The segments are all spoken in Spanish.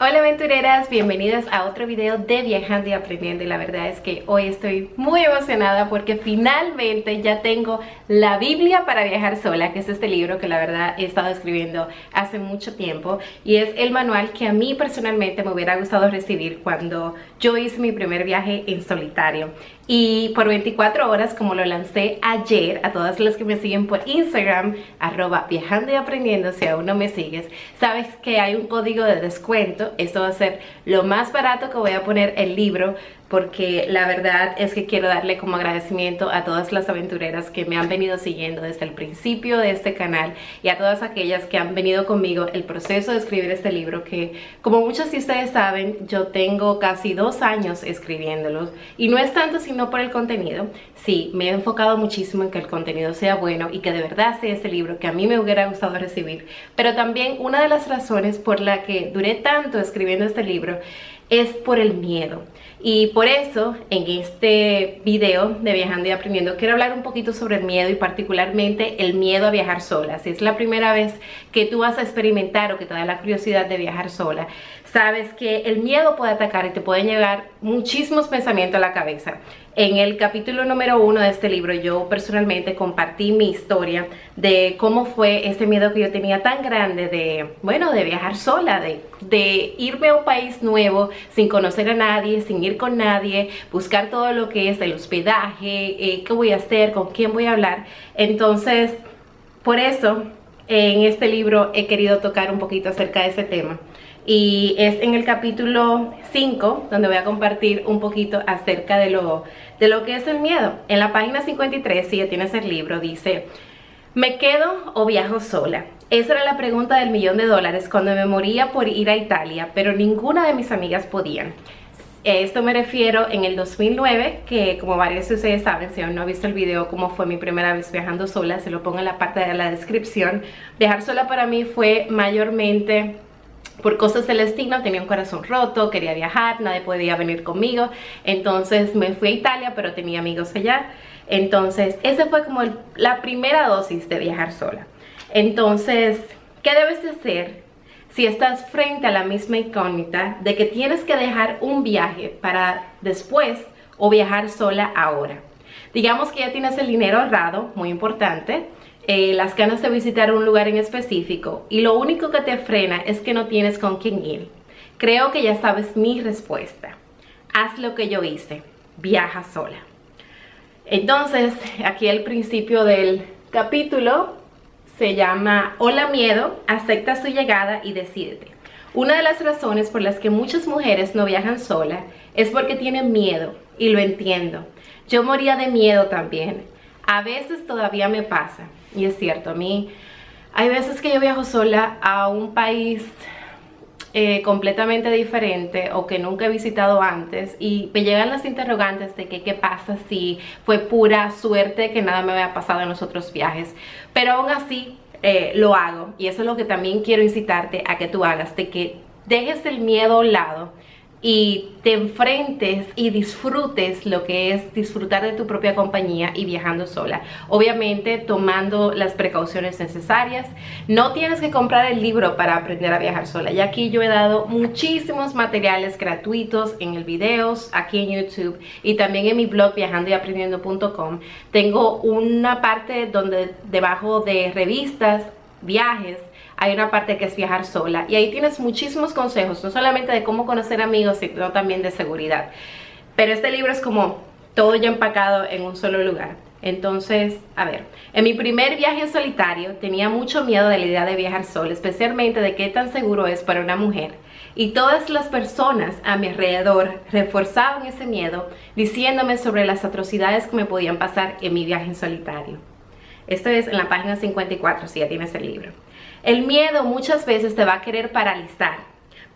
Hola aventureras, bienvenidas a otro video de Viajando y Aprendiendo y la verdad es que hoy estoy muy emocionada porque finalmente ya tengo la Biblia para viajar sola, que es este libro que la verdad he estado escribiendo hace mucho tiempo y es el manual que a mí personalmente me hubiera gustado recibir cuando yo hice mi primer viaje en solitario. Y por 24 horas como lo lancé ayer a todas las que me siguen por Instagram arroba viajando y aprendiendo si aún no me sigues sabes que hay un código de descuento esto va a ser lo más barato que voy a poner el libro porque la verdad es que quiero darle como agradecimiento a todas las aventureras que me han venido siguiendo desde el principio de este canal y a todas aquellas que han venido conmigo el proceso de escribir este libro que como muchos de ustedes saben yo tengo casi dos años escribiéndolos. Y no es tanto sino por el contenido. Sí, me he enfocado muchísimo en que el contenido sea bueno y que de verdad sea este libro que a mí me hubiera gustado recibir. Pero también una de las razones por la que duré tanto escribiendo este libro es por el miedo. Y por eso en este video de Viajando y Aprendiendo quiero hablar un poquito sobre el miedo y particularmente el miedo a viajar sola. Si es la primera vez que tú vas a experimentar o que te da la curiosidad de viajar sola, sabes que el miedo puede atacar y te pueden llegar muchísimos pensamientos a la cabeza. En el capítulo número uno de este libro yo personalmente compartí mi historia de cómo fue ese miedo que yo tenía tan grande de, bueno, de viajar sola, de, irme a un país nuevo sin conocer a nadie, sin ir con nadie, buscar todo lo que es el hospedaje, eh, qué voy a hacer, con quién voy a hablar. Entonces, por eso en este libro he querido tocar un poquito acerca de ese tema y es en el capítulo 5 donde voy a compartir un poquito acerca de lo, de lo que es el miedo. En la página 53, si ya tienes el libro, dice ¿Me quedo o viajo sola? Esa era la pregunta del millón de dólares cuando me moría por ir a Italia, pero ninguna de mis amigas podían. Esto me refiero en el 2009, que como varios de ustedes saben, si aún no han visto el video cómo fue mi primera vez viajando sola, se lo pongo en la parte de la descripción. Viajar sola para mí fue mayormente por cosas del destino tenía un corazón roto, quería viajar, nadie podía venir conmigo, entonces me fui a Italia pero tenía amigos allá, entonces esa fue como la primera dosis de viajar sola. Entonces, ¿qué debes de hacer si estás frente a la misma incógnita de que tienes que dejar un viaje para después o viajar sola ahora? Digamos que ya tienes el dinero ahorrado, muy importante, eh, las ganas de visitar un lugar en específico y lo único que te frena es que no tienes con quién ir. Creo que ya sabes mi respuesta. Haz lo que yo hice, viaja sola. Entonces, aquí el principio del capítulo se llama Hola miedo, acepta su llegada y decídete. Una de las razones por las que muchas mujeres no viajan sola es porque tienen miedo y lo entiendo. Yo moría de miedo también. A veces todavía me pasa y es cierto, a mí hay veces que yo viajo sola a un país eh, completamente diferente o que nunca he visitado antes y me llegan las interrogantes de que qué pasa si fue pura suerte que nada me había pasado en los otros viajes. Pero aún así eh, lo hago y eso es lo que también quiero incitarte a que tú hagas, de que dejes el miedo a un lado y te enfrentes y disfrutes lo que es disfrutar de tu propia compañía y viajando sola. Obviamente tomando las precauciones necesarias. No tienes que comprar el libro para aprender a viajar sola. Y aquí yo he dado muchísimos materiales gratuitos en el videos, aquí en YouTube y también en mi blog viajandoyaprendiendo.com. Tengo una parte donde debajo de revistas, viajes, hay una parte que es viajar sola y ahí tienes muchísimos consejos, no solamente de cómo conocer amigos, sino también de seguridad. Pero este libro es como todo ya empacado en un solo lugar. Entonces, a ver, en mi primer viaje en solitario tenía mucho miedo de la idea de viajar sola, especialmente de qué tan seguro es para una mujer. Y todas las personas a mi alrededor reforzaban ese miedo diciéndome sobre las atrocidades que me podían pasar en mi viaje en solitario. Esto es en la página 54, si ya tienes el libro. El miedo muchas veces te va a querer paralizar,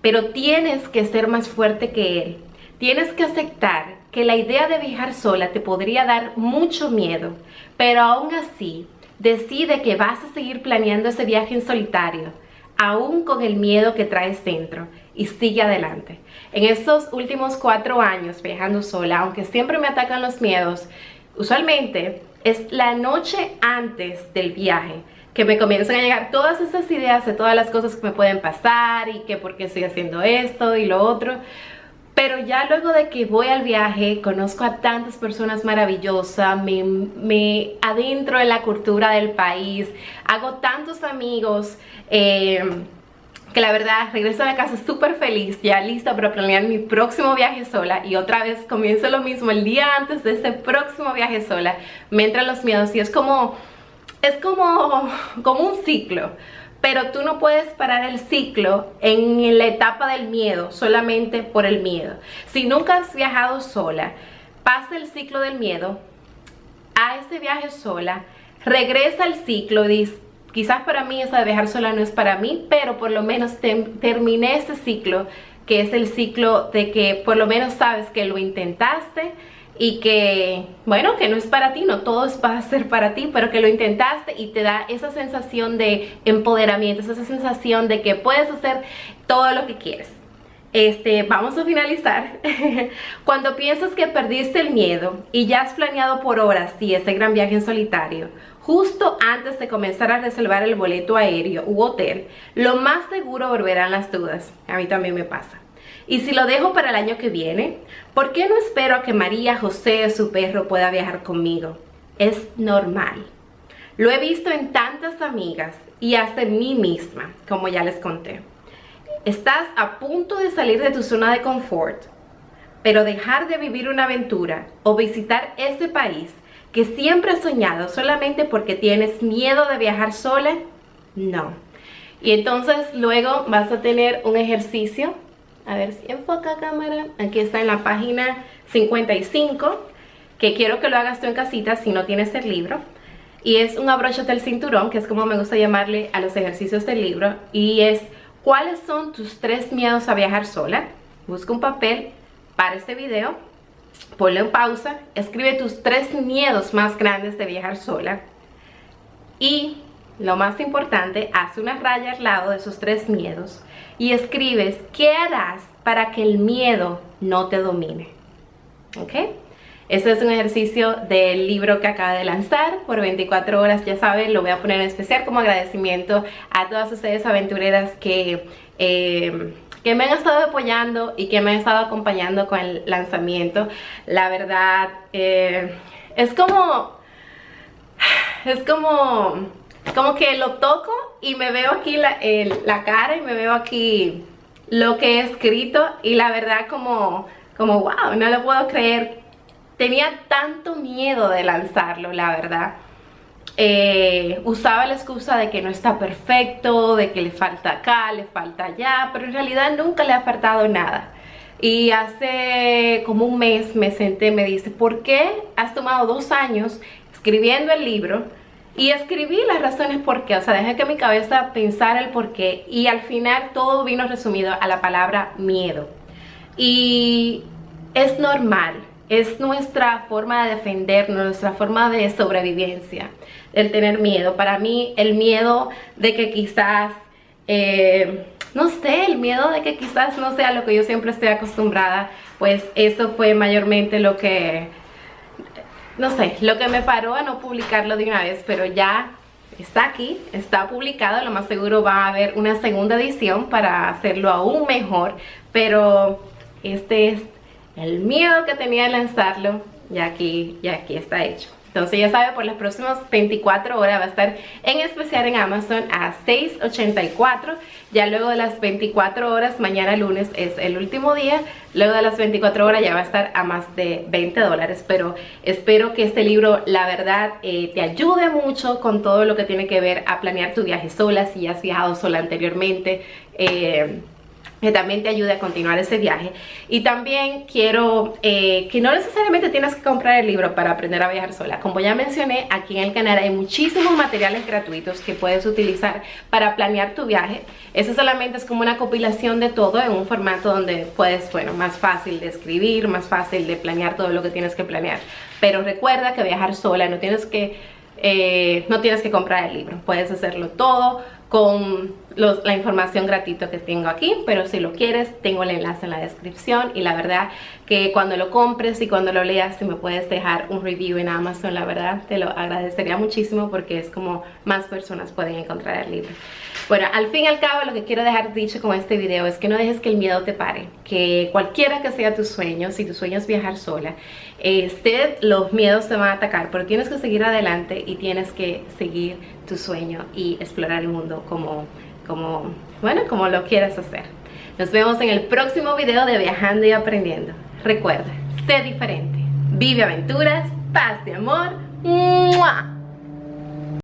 pero tienes que ser más fuerte que él. Tienes que aceptar que la idea de viajar sola te podría dar mucho miedo, pero aún así decide que vas a seguir planeando ese viaje en solitario, aún con el miedo que traes dentro, y sigue adelante. En estos últimos cuatro años viajando sola, aunque siempre me atacan los miedos, usualmente es la noche antes del viaje que me comiencen a llegar todas esas ideas de todas las cosas que me pueden pasar y que por qué estoy haciendo esto y lo otro. Pero ya luego de que voy al viaje, conozco a tantas personas maravillosas, me, me adentro en la cultura del país, hago tantos amigos, eh, que la verdad regreso a la casa súper feliz, ya lista para planear mi próximo viaje sola y otra vez comienzo lo mismo el día antes de ese próximo viaje sola, me entran los miedos y es como, es como, como un ciclo pero tú no puedes parar el ciclo en la etapa del miedo solamente por el miedo. Si nunca has viajado sola, pasa el ciclo del miedo, a ese viaje sola, regresa al ciclo, dice, quizás para mí esa de viajar sola no es para mí, pero por lo menos terminé ese ciclo, que es el ciclo de que por lo menos sabes que lo intentaste, y que, bueno, que no es para ti, no todo es para ser para ti, pero que lo intentaste y te da esa sensación de empoderamiento, esa sensación de que puedes hacer todo lo que quieres. Este, vamos a finalizar. Cuando piensas que perdiste el miedo y ya has planeado por horas sí, ese gran viaje en solitario, justo antes de comenzar a reservar el boleto aéreo u hotel, lo más seguro volverán las dudas. A mí también me pasa. Y si lo dejo para el año que viene, ¿por qué no espero a que María José, su perro, pueda viajar conmigo? Es normal. Lo he visto en tantas amigas y hasta en mí misma, como ya les conté. Estás a punto de salir de tu zona de confort, pero dejar de vivir una aventura o visitar ese país que siempre has soñado solamente porque tienes miedo de viajar sola, no. Y entonces luego vas a tener un ejercicio a ver si enfoca cámara, aquí está en la página 55, que quiero que lo hagas tú en casita si no tienes el libro. Y es un abrocho del cinturón, que es como me gusta llamarle a los ejercicios del libro. Y es, ¿cuáles son tus tres miedos a viajar sola? Busca un papel para este video, ponle en pausa, escribe tus tres miedos más grandes de viajar sola. Y lo más importante, haz una raya al lado de esos tres miedos y escribes qué harás para que el miedo no te domine. ¿Ok? Este es un ejercicio del libro que acaba de lanzar por 24 horas, ya saben, lo voy a poner en especial como agradecimiento a todas ustedes aventureras que, eh, que me han estado apoyando y que me han estado acompañando con el lanzamiento. La verdad, eh, es como, es como como que lo toco y me veo aquí la, la, cara y me veo aquí lo que he escrito y la verdad como, como wow, no lo puedo creer. Tenía tanto miedo de lanzarlo, la verdad. Eh, usaba la excusa de que no está perfecto, de que le falta acá, le falta allá, pero en realidad nunca le ha faltado nada. Y hace como un mes me senté, me dice, ¿por qué has tomado dos años escribiendo el libro? Y escribí las razones por qué, o sea, dejé que mi cabeza pensara el por qué y al final todo vino resumido a la palabra miedo. Y es normal, es nuestra forma de defendernos, nuestra forma de sobrevivencia, el tener miedo. Para mí el miedo de que quizás, eh, no sé, el miedo de que quizás no sea lo que yo siempre estoy acostumbrada, pues eso fue mayormente lo que no sé, lo que me paró a no publicarlo de una vez, pero ya está aquí, está publicado, lo más seguro va a haber una segunda edición para hacerlo aún mejor, pero este es el miedo que tenía de lanzarlo, ya aquí, ya aquí está hecho. Entonces ya sabe, por las próximas 24 horas va a estar en especial en Amazon a 6.84. Ya luego de las 24 horas, mañana lunes es el último día. Luego de las 24 horas ya va a estar a más de 20 dólares. Pero espero que este libro, la verdad, eh, te ayude mucho con todo lo que tiene que ver a planear tu viaje sola, si has viajado sola anteriormente. Eh, que también te ayude a continuar ese viaje. Y también quiero eh, que no necesariamente tienes que comprar el libro para aprender a viajar sola. Como ya mencioné, aquí en el canal hay muchísimos materiales gratuitos que puedes utilizar para planear tu viaje. Eso solamente es como una compilación de todo en un formato donde puedes, bueno, más fácil de escribir, más fácil de planear todo lo que tienes que planear. Pero recuerda que viajar sola no tienes que... Eh, no tienes que comprar el libro, puedes hacerlo todo con la información gratuita que tengo aquí, pero si lo quieres, tengo el enlace en la descripción y la verdad que cuando lo compres y cuando lo leas, si me puedes dejar un review en Amazon, la verdad te lo agradecería muchísimo porque es como más personas pueden encontrar el libro. Bueno, al fin y al cabo lo que quiero dejar dicho con este video es que no dejes que el miedo te pare, que cualquiera que sea tu sueño, si tu sueño es viajar sola, este, los miedos te van a atacar, pero tienes que seguir adelante y tienes que seguir tu sueño y explorar el mundo como, como, bueno, como lo quieras hacer. Nos vemos en el próximo video de Viajando y Aprendiendo. Recuerda, sé diferente, vive aventuras, paz de amor. ¡Mua!